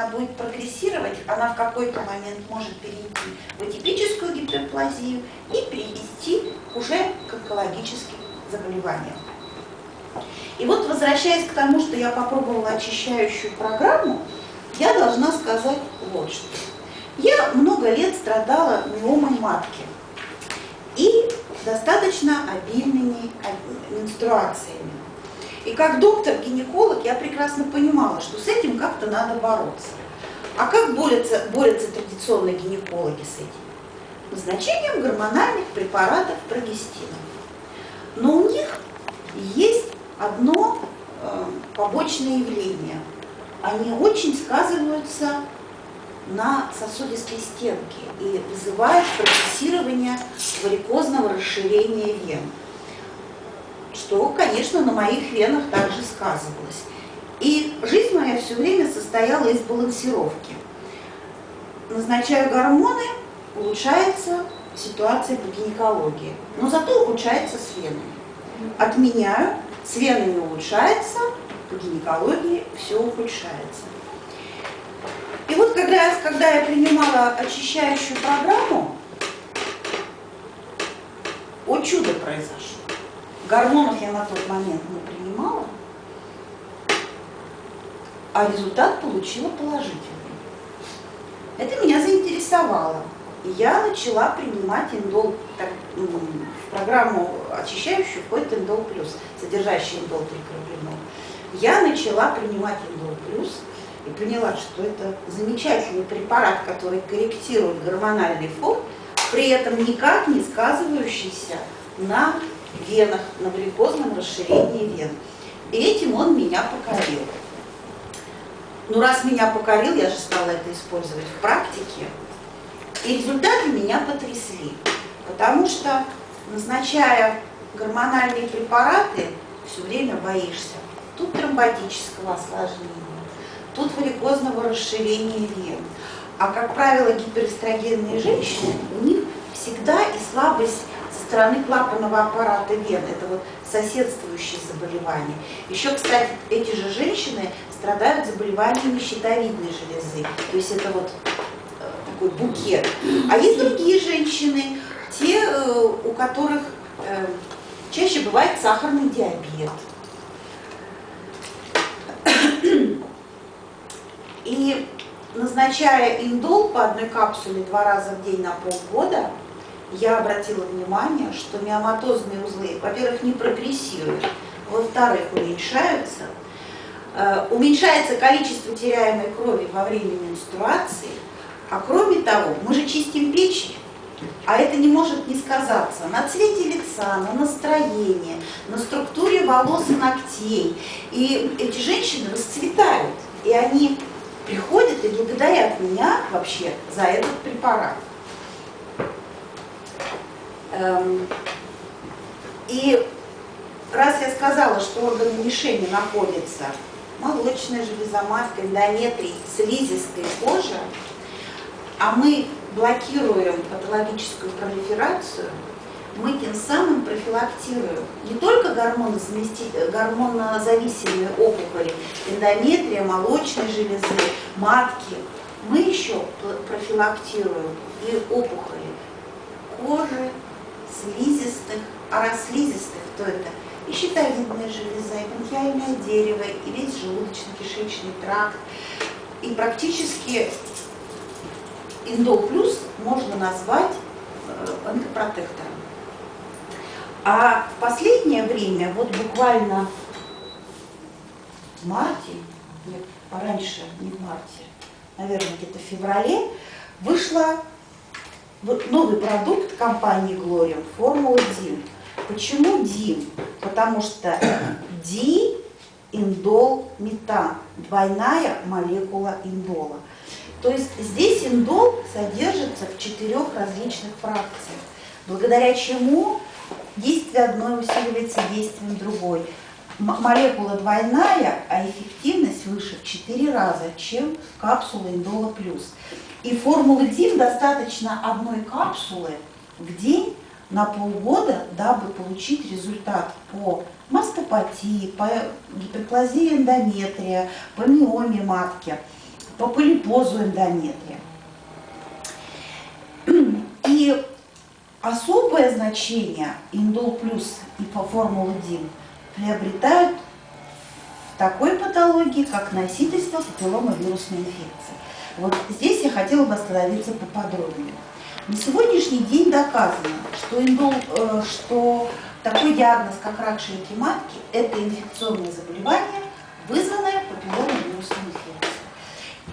она будет прогрессировать, она в какой-то момент может перейти в атипическую гиперплазию и привести уже к онкологическим заболеваниям. И вот, возвращаясь к тому, что я попробовала очищающую программу, я должна сказать вот что. Я много лет страдала миомой матки и достаточно обильными менструациями. И как доктор-гинеколог я прекрасно понимала, что с этим как-то надо бороться. А как борются, борются традиционные гинекологи с этим? Назначением гормональных препаратов прогестина. Но у них есть одно э, побочное явление. Они очень сказываются на сосудистой стенке и вызывают прогрессирование варикозного расширения вен что, конечно, на моих венах также сказывалось. И жизнь моя все время состояла из балансировки. Назначаю гормоны, улучшается ситуация по гинекологии, но зато улучшается с венами. Отменяю, с венами улучшается, по гинекологии все ухудшается. И вот когда, когда я принимала очищающую программу, о чудо произошло. Гормонов я на тот момент не принимала, а результат получила положительный. Это меня заинтересовало. И я начала принимать индол, так, в программу очищающую входит индол плюс, содержащий индол трикробинол. Я начала принимать индол плюс и поняла, что это замечательный препарат, который корректирует гормональный фон, при этом никак не сказывающийся на венах, на варикозном расширении вен. И этим он меня покорил. Ну, раз меня покорил, я же стала это использовать в практике. И результаты меня потрясли. Потому что, назначая гормональные препараты, все время боишься. Тут тромботического осложнения, тут варикозного расширения вен. А, как правило, гиперэстрогенные женщины, у них всегда и слабость стороны клапанного аппарата вен. Это вот соседствующие заболевания. Еще, кстати, эти же женщины страдают заболеваниями щитовидной железы. То есть это вот э, такой букет. А есть другие женщины, те, э, у которых э, чаще бывает сахарный диабет. И назначая индол по одной капсуле два раза в день на полгода, я обратила внимание, что миоматозные узлы, во-первых, не прогрессируют, во-вторых, уменьшаются, э, уменьшается количество теряемой крови во время менструации, а кроме того, мы же чистим печень, а это не может не сказаться на цвете лица, на настроении, на структуре волос и ногтей. И эти женщины расцветают, и они приходят и благодарят меня вообще за этот препарат. Эм, и раз я сказала, что органы мишени находятся молочная железа, матка, эндометрий, слизистая кожа, а мы блокируем патологическую пролиферацию, мы тем самым профилактируем не только гормонозависимые опухоли, эндометрия, молочной железы, матки, мы еще профилактируем и опухоли кожи, слизистых, а раз слизистых, то это и щитовидная железа, и бронхиальное дерево, и весь желудочно-кишечный тракт. И практически индол плюс можно назвать э, онкопротектором. А в последнее время, вот буквально в марте, нет, пораньше, не в марте, наверное, где-то в феврале, вышла новый продукт компании Glorium, формула DIM. Почему DIM? Потому что ди индол метан, двойная молекула индола. То есть здесь индол содержится в четырех различных фракциях, благодаря чему действие одной усиливается действием другой. Молекула двойная, а эффективность выше в 4 раза, чем капсула индола плюс. И формулы ДИМ достаточно одной капсулы в день на полгода, дабы получить результат по мастопатии, по гиперплазии эндометрия, по миоме матки. по полипозу эндометрия. И особое значение индол плюс и по формуле ДИН приобретают такой патологии, как носительство папилломовирусной инфекции. Вот здесь я хотела бы остановиться поподробнее. На сегодняшний день доказано, что, индол, э, что такой диагноз, как рак шейки матки, это инфекционное заболевание, вызванное папилломовирусной инфекцией.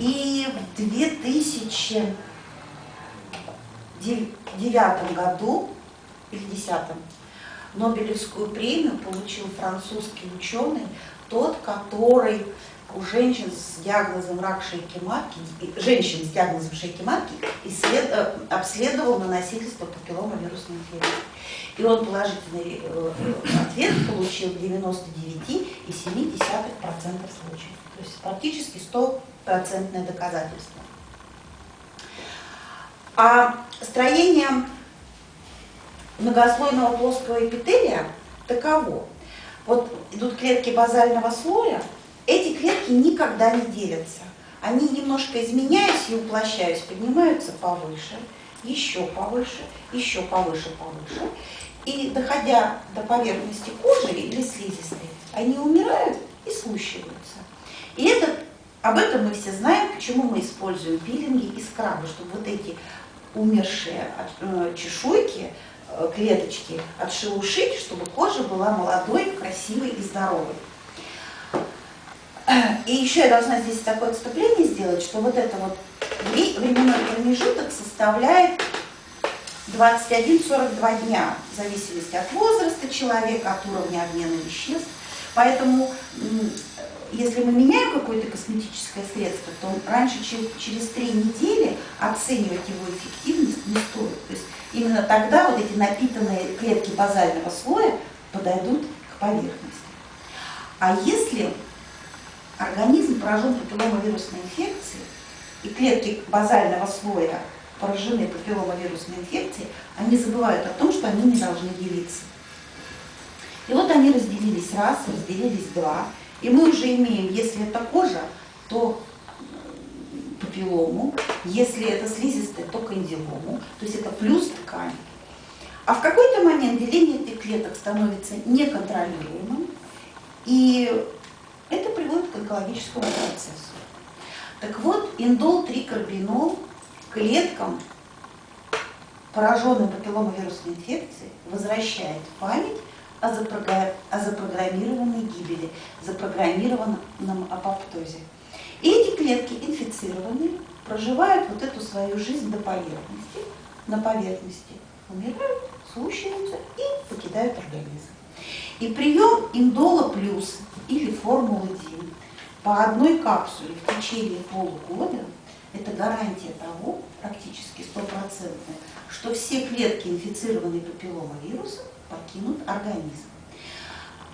И в 2009 году, или 2010, Нобелевскую премию получил французский ученый, тот, который у женщин с диагнозом рак шейки матки, женщин с диагнозом шейки матки исслед, э, обследовал на носительство папилломовирусной инфекции. И он положительный э, ответ получил в 99,7% случаев. То есть практически стопроцентное доказательство. А строение многослойного плоского эпителия таково. Вот идут клетки базального слоя, эти клетки никогда не делятся. Они немножко изменяясь и уплощаясь, поднимаются повыше, еще повыше, еще повыше, повыше. И доходя до поверхности кожи или слизистой, они умирают и слущиваются. И это, об этом мы все знаем, почему мы используем пилинги и скрабы, чтобы вот эти умершие э, чешуйки, клеточки отшелушить, чтобы кожа была молодой, красивой и здоровой. И еще я должна здесь такое отступление сделать, что вот это вот временной промежуток составляет 21-42 дня, в зависимости от возраста человека, от уровня обмена веществ. Поэтому, если мы меняем какое-то косметическое средство, то раньше, через три недели оценивать его эффективность не стоит. То есть именно тогда вот эти напитанные клетки базального слоя подойдут к поверхности. А если организм поражен папилломовирусной инфекцией, и клетки базального слоя поражены папилломовирусной инфекцией, они забывают о том, что они не должны делиться. И вот они разделились раз, разделились два, и мы уже имеем, если это кожа, то папиллому, если это слизистая, то кандилому, то есть это плюс ткань. А в какой-то момент деление этих клеток становится неконтролируемым, и это приводит к онкологическому процессу. Так вот, индол-трикарбинол клеткам, пораженным папилломовирусной инфекцией, возвращает память о, запрограммированной гибели, запрограммированном апоптозе. И эти клетки инфицированные проживают вот эту свою жизнь до поверхности, на поверхности умирают, слушаются и покидают организм. И прием индола плюс или формулы ДИН по одной капсуле в течение полугода – это гарантия того, практически стопроцентная, что все клетки, инфицированные папилломовирусом, покинут организм.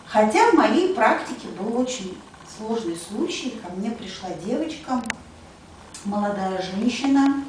Хотя в моей практике был очень сложный случай. Ко мне пришла девочка, молодая женщина,